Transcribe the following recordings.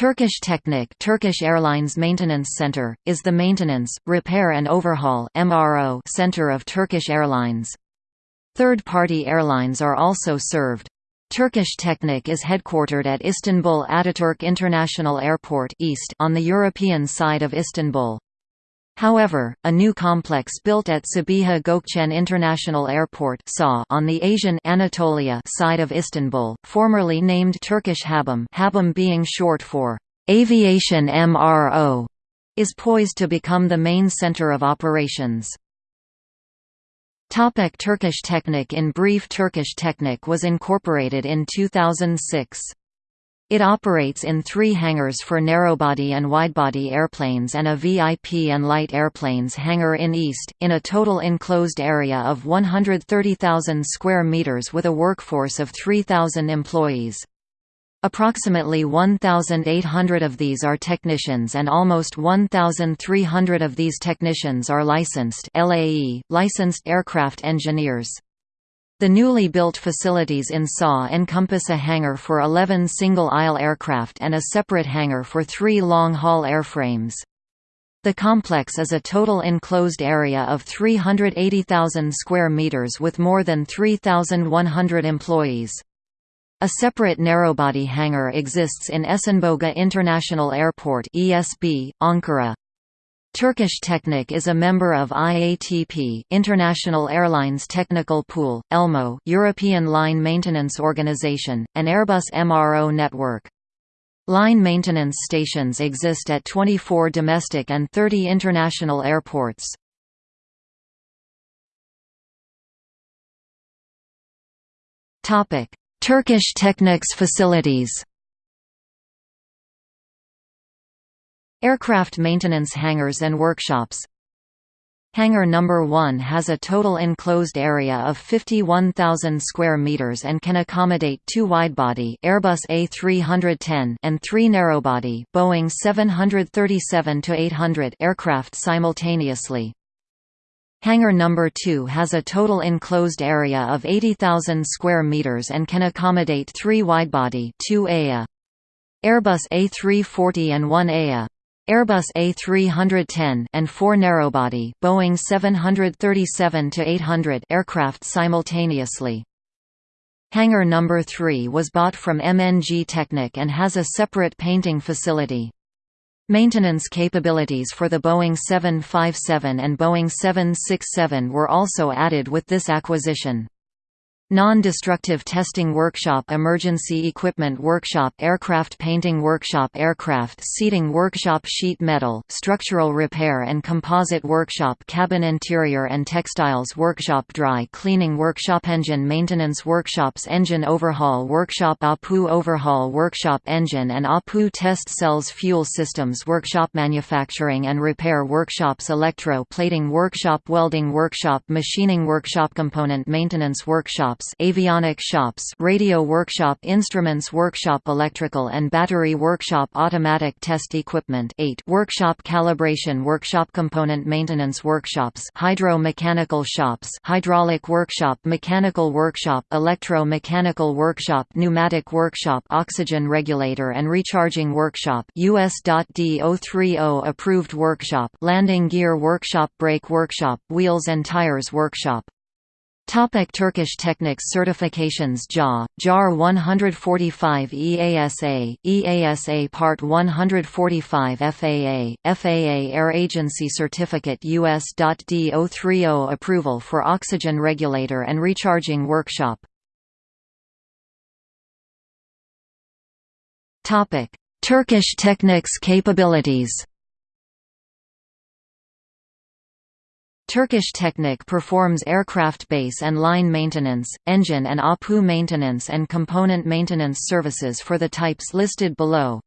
Turkish Technic Turkish Airlines Maintenance Center, is the maintenance, repair and overhaul MRO center of Turkish Airlines. Third-party airlines are also served. Turkish Technic is headquartered at Istanbul Ataturk International Airport East on the European side of Istanbul. However, a new complex built at Sabiha Gökçen International Airport on the Asian Anatolia side of Istanbul, formerly named Turkish HABOM HABOM being short for Aviation MRO, is poised to become the main center of operations. Topic Turkish Technic In brief Turkish Technic was incorporated in 2006. It operates in three hangars for narrowbody and widebody airplanes and a VIP and light airplanes hangar in East, in a total enclosed area of 130,000 square meters with a workforce of 3,000 employees. Approximately 1,800 of these are technicians and almost 1,300 of these technicians are licensed LAE, licensed aircraft engineers. The newly built facilities in SAW encompass a hangar for 11 single-aisle aircraft and a separate hangar for three long-haul airframes. The complex is a total enclosed area of 380,000 square meters with more than 3,100 employees. A separate narrowbody hangar exists in Esenboga International Airport (ESB), Ankara. Turkish Technic is a member of IATP International Airlines Technical Pool, ELMO European Line Maintenance Organization, and Airbus MRO network. Line maintenance stations exist at 24 domestic and 30 international airports. Turkish Technic's facilities Aircraft maintenance hangars and workshops Hangar number 1 has a total enclosed area of 51,000 square meters and can accommodate two widebody Airbus A310 and three narrowbody Boeing 737-800 aircraft simultaneously. Hangar number 2 has a total enclosed area of 80,000 square meters and can accommodate three widebody 2 AIA. Airbus A340 and 1 AIA. Airbus A310 and four narrowbody Boeing 737-800 aircraft simultaneously. Hangar number 3 was bought from MNG Technic and has a separate painting facility. Maintenance capabilities for the Boeing 757 and Boeing 767 were also added with this acquisition. Non-destructive testing workshop Emergency equipment workshop Aircraft painting workshop Aircraft seating workshop Sheet metal, structural repair and composite workshop Cabin interior and textiles workshop Dry cleaning workshop Engine maintenance workshops Engine overhaul workshop APU overhaul workshop Engine and APU test cells Fuel systems workshop Manufacturing and repair workshops Electro plating workshop Welding workshop Machining workshop Component maintenance workshop shops avionic shops radio workshop instruments workshop electrical and battery workshop automatic test equipment. 8 workshop calibration workshop component maintenance workshops hydro-mechanical shops hydraulic workshop mechanical workshop electro-mechanical workshop pneumatic workshop oxygen regulator and recharging workshop. US.D030 approved workshop landing gear workshop brake workshop wheels and tires workshop Topic Turkish Technics certifications JA, JAR 145 EASA, EASA Part 145 FAA, FAA Air Agency Certificate US.D030 approval for oxygen regulator and recharging workshop. Topic Turkish Technics capabilities Turkish Technic performs aircraft base and line maintenance, engine and APU maintenance and component maintenance services for the types listed below.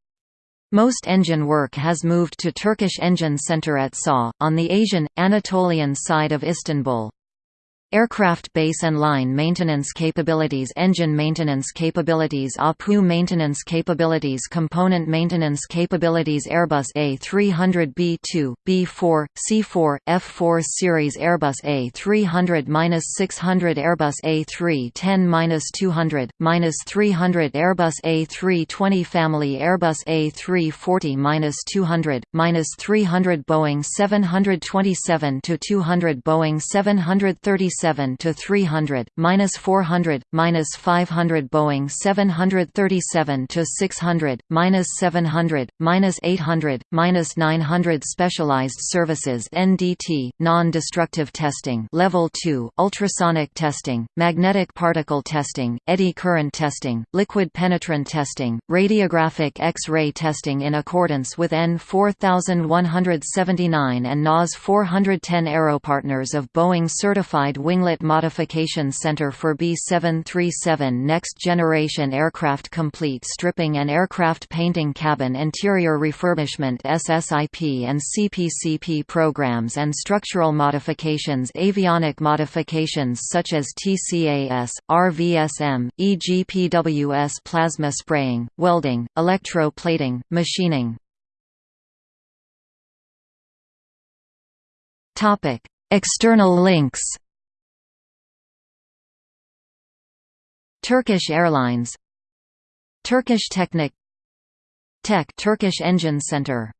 Most engine work has moved to Turkish Engine Center at SAW, on the Asian, Anatolian side of Istanbul. Aircraft base and line maintenance capabilities Engine maintenance capabilities APU maintenance capabilities Component maintenance capabilities Airbus A300B2, B4, C4, F4 series Airbus A300-600 Airbus A310-200, -300 Airbus A320 family Airbus A340-200, -300 Boeing 727-200 Boeing 737 7 to 300, minus 400, minus 500 Boeing 737 to 600, minus 700, minus 800, minus 900 Specialized Services (NDT), non-destructive testing, Level 2, ultrasonic testing, magnetic particle testing, eddy current testing, liquid penetrant testing, radiographic X-ray testing in accordance with EN 4179 and NAS 410 Aeropartners of Boeing certified Winglet Modification Center for B737 Next Generation Aircraft Complete Stripping and Aircraft Painting Cabin Interior Refurbishment SSIP and CPCP programs and structural modifications Avionic modifications such as TCAS, RVSM, EGPWS plasma spraying, welding, electro-plating, machining. External links Turkish Airlines. Turkish Technic Tech Turkish Engine Center